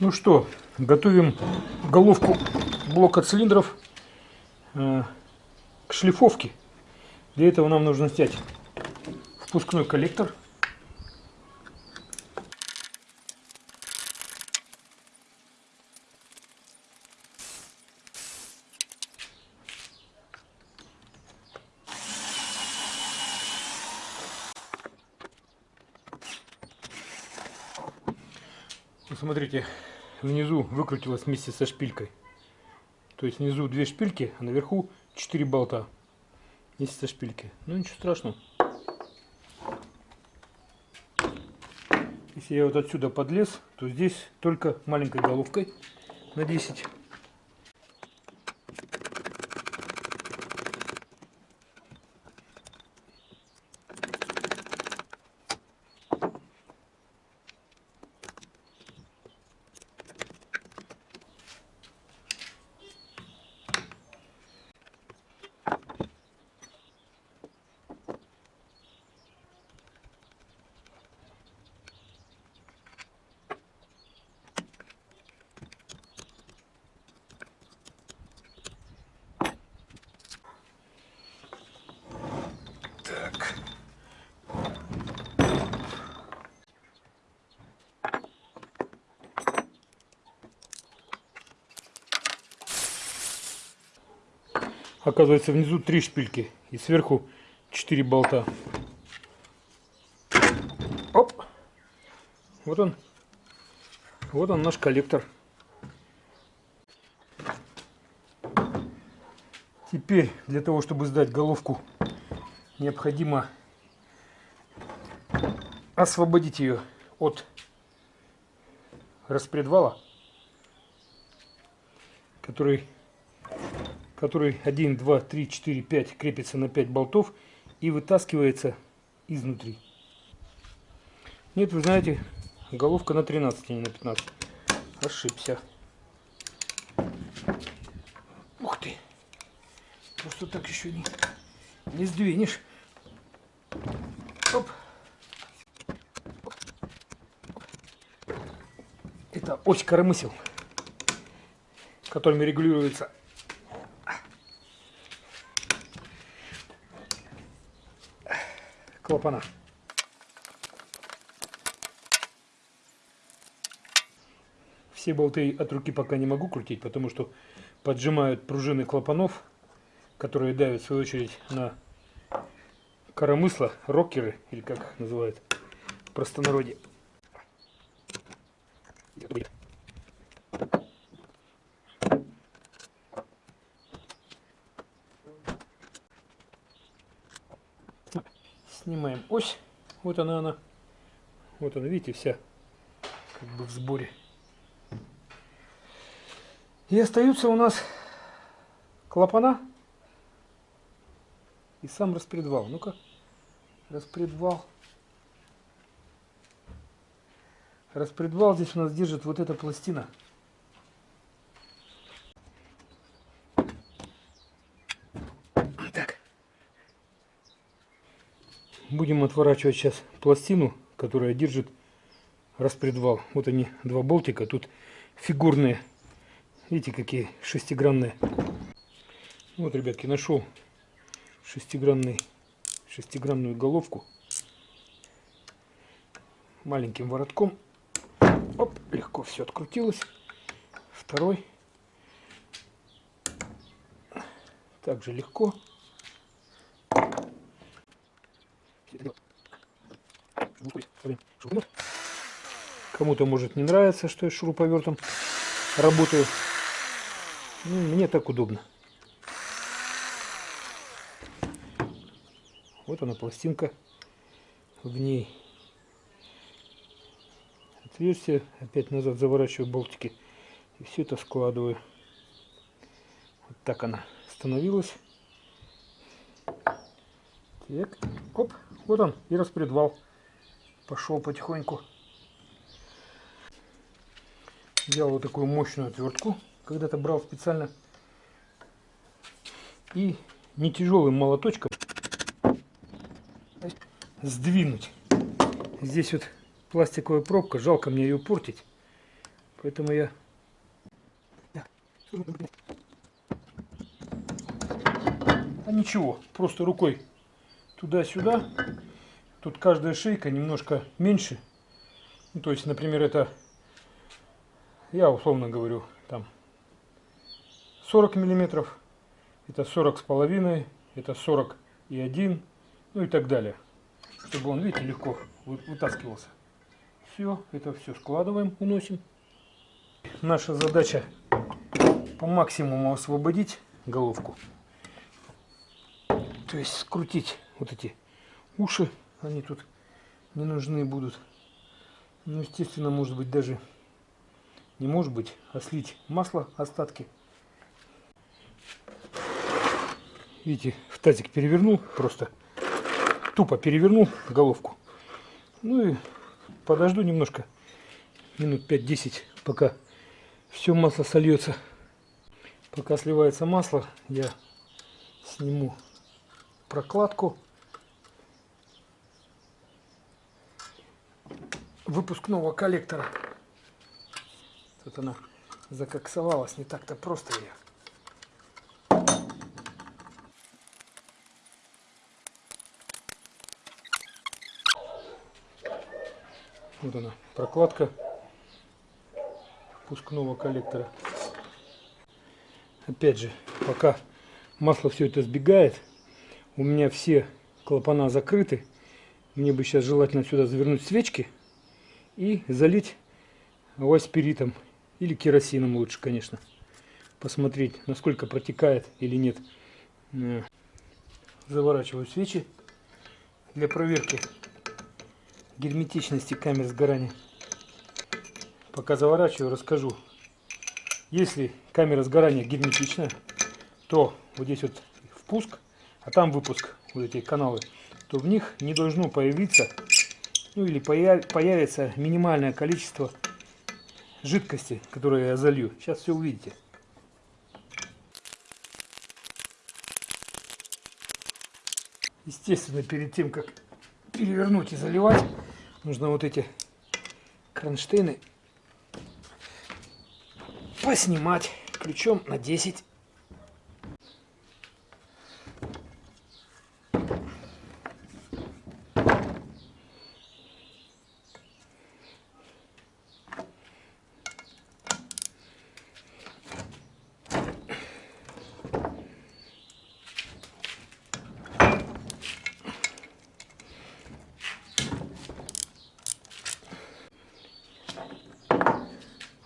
Ну что, готовим головку блока цилиндров э, к шлифовке. Для этого нам нужно снять впускной коллектор. Посмотрите, внизу выкрутилась вместе со шпилькой. То есть внизу две шпильки, а наверху 4 болта. Вместе со шпильки. Ну ничего страшного. Если я вот отсюда подлез, то здесь только маленькой головкой на 10 Оказывается, внизу три шпильки и сверху четыре болта. Оп! Вот он. Вот он наш коллектор. Теперь для того, чтобы сдать головку, необходимо освободить ее от распредвала, который который 1, 2, 3, 4, 5 крепится на 5 болтов и вытаскивается изнутри. Нет, вы знаете, головка на 13, а не на 15. Ошибся. Ух ты! Просто так еще не, не сдвинешь. Оп. Это ось коромысел, которыми регулируется клапана. Все болты от руки пока не могу крутить, потому что поджимают пружины клапанов, которые давят в свою очередь на коромысла, рокеры, или как их называют в простонародье. Снимаем ось. Вот она она. Вот она, видите, вся как бы в сборе. И остаются у нас клапана и сам распредвал. Ну-ка, распредвал. Распредвал здесь у нас держит вот эта пластина. Будем отворачивать сейчас пластину, которая держит распредвал. Вот они, два болтика. Тут фигурные. Видите, какие шестигранные. Вот, ребятки, нашел шестигранный, шестигранную головку. Маленьким воротком. Оп, легко все открутилось. Второй. Также легко. Кому-то может не нравится, что я шуруповертом работаю. Ну, мне так удобно. Вот она пластинка. В ней отверстие. Опять назад заворачиваю болтики. И все это складываю. Вот так она становилась. Так, оп, вот он и распредвал. Пошел потихоньку. Взял вот такую мощную отвертку. Когда-то брал специально. И не тяжелым молоточком сдвинуть. Здесь вот пластиковая пробка. Жалко мне ее портить. Поэтому я... А ничего, просто рукой туда-сюда. Тут каждая шейка немножко меньше. Ну, то есть, например, это, я условно говорю, там 40 миллиметров, это 40 с половиной, это 40 и 1, ну и так далее. Чтобы он, видите, легко вытаскивался. Все, это все складываем, уносим. Наша задача по максимуму освободить головку. То есть скрутить вот эти уши, они тут не нужны будут. Ну, естественно, может быть даже, не может быть, а слить масло, остатки. Видите, в тазик перевернул просто, тупо перевернул головку. Ну и подожду немножко, минут 5-10, пока все масло сольется. Пока сливается масло, я сниму прокладку выпускного коллектора. Тут она закоксовалась, не так-то просто ее. Вот она, прокладка впускного коллектора. Опять же, пока масло все это сбегает, у меня все клапана закрыты. Мне бы сейчас желательно сюда завернуть свечки и залить аспиритом или керосином лучше, конечно. Посмотреть, насколько протекает или нет. Э, заворачиваю свечи для проверки герметичности камер сгорания. Пока заворачиваю, расскажу. Если камера сгорания герметичная, то вот здесь вот впуск, а там выпуск, вот эти каналы, то в них не должно появиться, ну или появится минимальное количество жидкости, которую я залью. Сейчас все увидите. Естественно, перед тем, как перевернуть и заливать, нужно вот эти кронштейны поснимать ключом на 10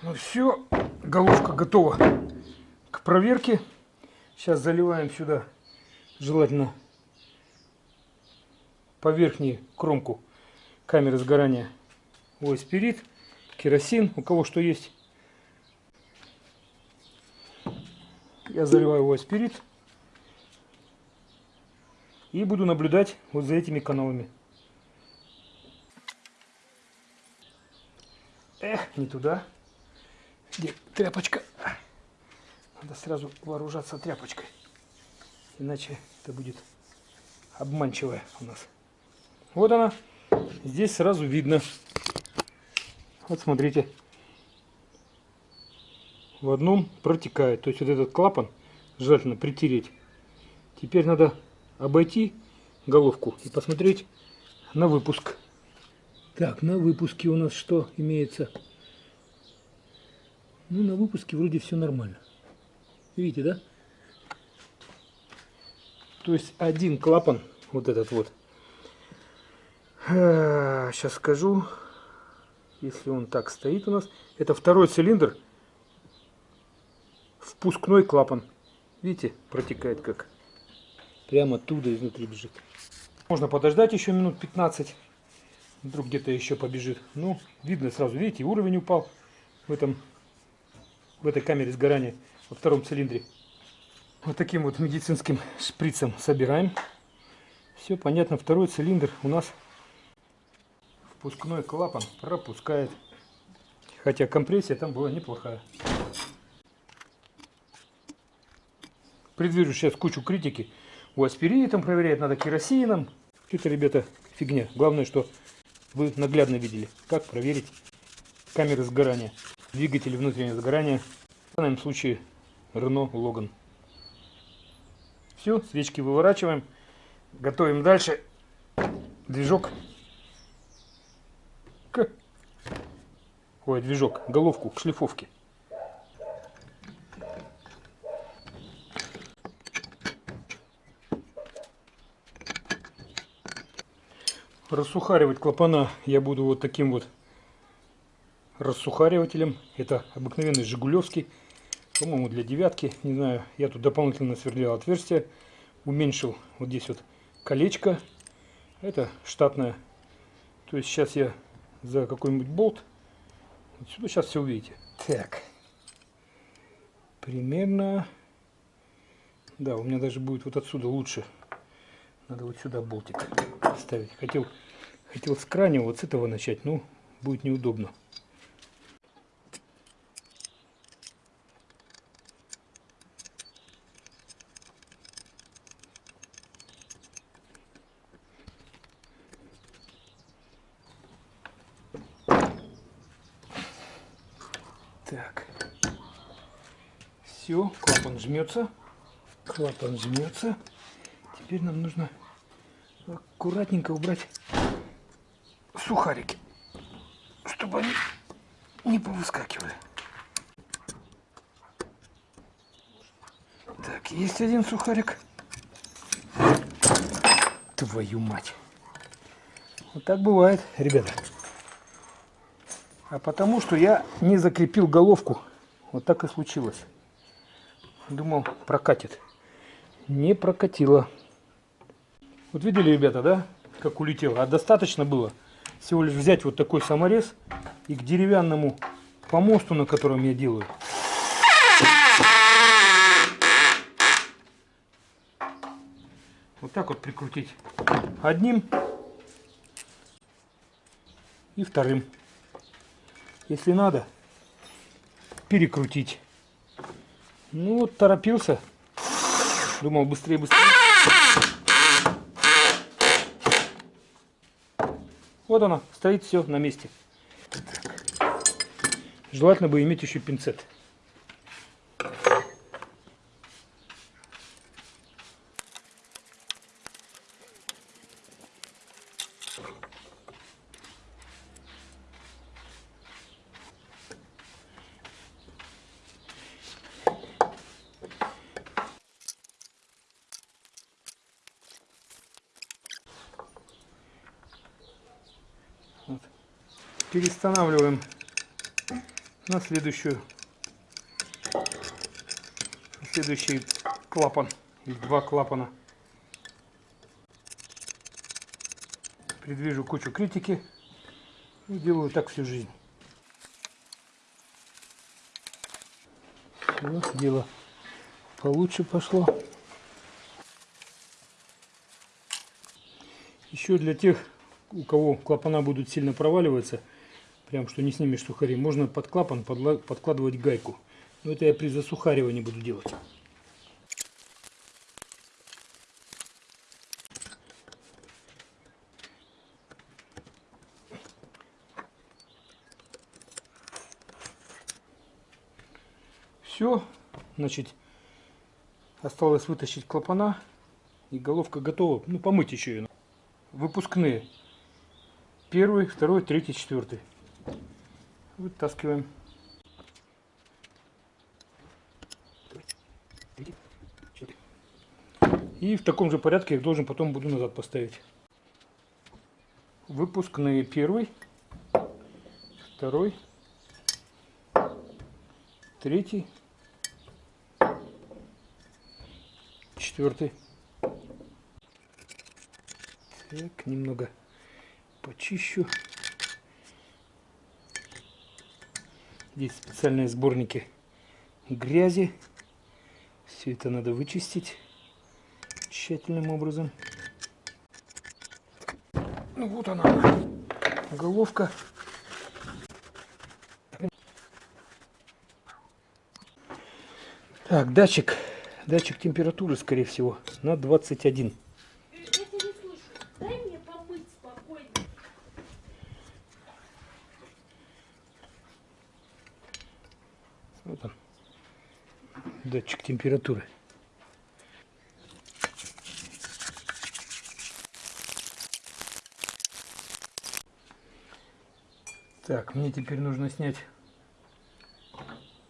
Ну все, головка готова к проверке. Сейчас заливаем сюда, желательно по верхней кромку камеры сгорания ой, спирит, керосин, у кого что есть. Я заливаю ой, спирит и буду наблюдать вот за этими каналами. Эх, не туда. Где тряпочка? Надо сразу вооружаться тряпочкой. Иначе это будет обманчивая у нас. Вот она. Здесь сразу видно. Вот смотрите. В одном протекает. То есть вот этот клапан желательно притереть. Теперь надо обойти головку и посмотреть на выпуск. Так, на выпуске у нас что имеется? Ну, на выпуске вроде все нормально. Видите, да? То есть один клапан, вот этот вот. Сейчас скажу, если он так стоит у нас. Это второй цилиндр, впускной клапан. Видите, протекает как. Прямо оттуда изнутри бежит. Можно подождать еще минут 15. Вдруг где-то еще побежит. Ну, видно сразу, видите, уровень упал в этом в этой камере сгорания во втором цилиндре. Вот таким вот медицинским шприцем собираем. Все понятно, второй цилиндр у нас впускной клапан пропускает. Хотя компрессия там была неплохая. Предвижу сейчас кучу критики. У аспиритом проверять надо керосином. Это, ребята, фигня. Главное, что вы наглядно видели, как проверить камеры сгорания. Двигатель внутреннего сгорания. В данном случае Renault Logan. Все, свечки выворачиваем. Готовим дальше движок к... Ой, движок, головку к шлифовке. Рассухаривать клапана я буду вот таким вот рассухаривателем. Это обыкновенный Жигулевский. По-моему, для девятки. Не знаю, я тут дополнительно сверлил отверстие. Уменьшил вот здесь вот колечко. Это штатное. То есть сейчас я за какой-нибудь болт. Вот сюда сейчас все увидите. Так. Примерно... Да, у меня даже будет вот отсюда лучше. Надо вот сюда болтик ставить. Хотел, хотел с крайнего вот с этого начать, но будет неудобно. Так. Все, клапан жмется. Клапан жмется. Теперь нам нужно аккуратненько убрать сухарики, чтобы они не повыскакивали. Так, есть один сухарик. Твою мать. Вот так бывает, ребята. А потому что я не закрепил головку. Вот так и случилось. Думал, прокатит. Не прокатило. Вот видели, ребята, да, как улетело? А достаточно было всего лишь взять вот такой саморез и к деревянному помосту, на котором я делаю. Вот так вот прикрутить одним и вторым. Если надо, перекрутить. Ну вот торопился. Думал быстрее, быстрее. Вот она, стоит все на месте. Желательно бы иметь еще пинцет. Перестанавливаем на следующую следующий клапан или два клапана. Предвижу кучу критики и делаю так всю жизнь. Вот дело получше пошло. Еще для тех, у кого клапана будут сильно проваливаться, прям что не снимешь сухари, можно под клапан подкладывать гайку. Но это я при засухаривании буду делать. Все, значит, осталось вытащить клапана и головка готова. Ну, помыть еще ее. Выпускные. Первый, второй, третий, четвертый. Вытаскиваем. И в таком же порядке их должен потом буду назад поставить. Выпускные первый, второй, третий, четвертый. Так, немного почищу. Здесь специальные сборники грязи. Все это надо вычистить тщательным образом. Ну вот она, головка. Так, датчик, датчик температуры, скорее всего, на 21. Вот он. Датчик температуры. Так, мне теперь нужно снять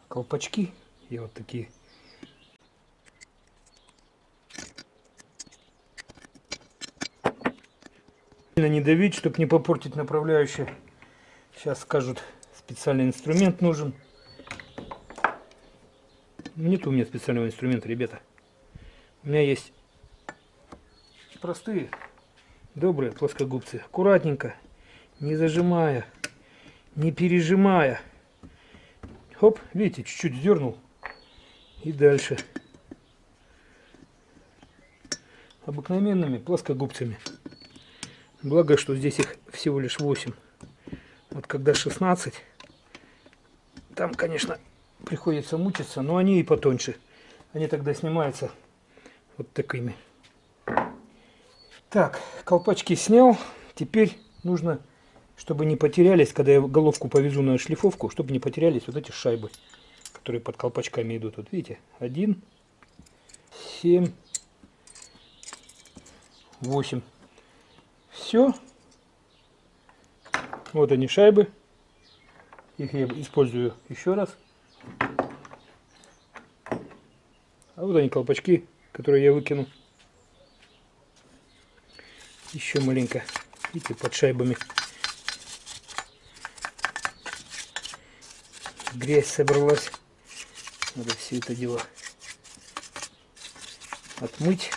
колпачки. И вот такие. Не давить, чтобы не попортить направляющее. Сейчас скажут, специальный инструмент нужен. Нет у меня специального инструмента, ребята. У меня есть простые, добрые плоскогубцы. Аккуратненько, не зажимая, не пережимая. Хоп, видите, чуть-чуть дернул. И дальше. Обыкновенными плоскогубцами. Благо, что здесь их всего лишь 8. Вот когда 16, там, конечно, приходится мучиться, но они и потоньше. Они тогда снимаются вот такими. Так, колпачки снял. Теперь нужно чтобы не потерялись, когда я головку повезу на шлифовку, чтобы не потерялись вот эти шайбы, которые под колпачками идут. Вот видите, один, семь, восемь. Все. Вот они шайбы. Их я использую еще раз. А вот они колпачки, которые я выкину. Еще маленько. Видите, под шайбами. грязь собралась. Надо все это дело отмыть.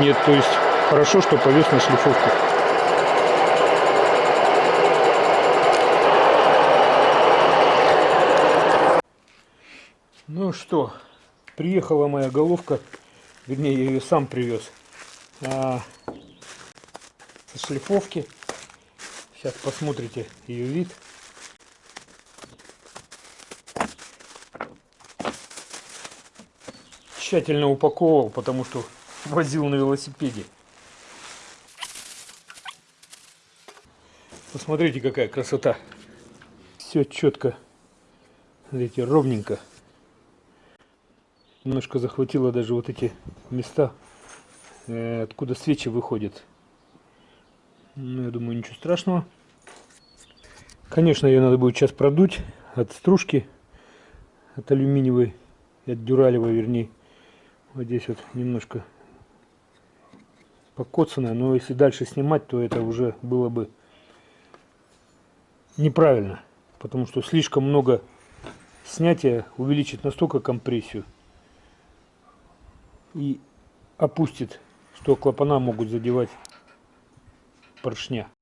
Нет, то есть хорошо, что повес на шлифовку. Ну что, приехала моя головка, вернее я ее сам привез, а, со шлифовки. Сейчас посмотрите ее вид. Тщательно упаковывал, потому что возил на велосипеде. Посмотрите, какая красота. Все четко. Смотрите, ровненько. Немножко захватило даже вот эти места, э, откуда свечи выходят. Ну, я думаю, ничего страшного. Конечно, ее надо будет сейчас продуть от стружки, от алюминиевой, от дюралевой, вернее. Вот здесь вот немножко покоцанная, но если дальше снимать, то это уже было бы неправильно, потому что слишком много снятия увеличит настолько компрессию и опустит, что клапана могут задевать поршня.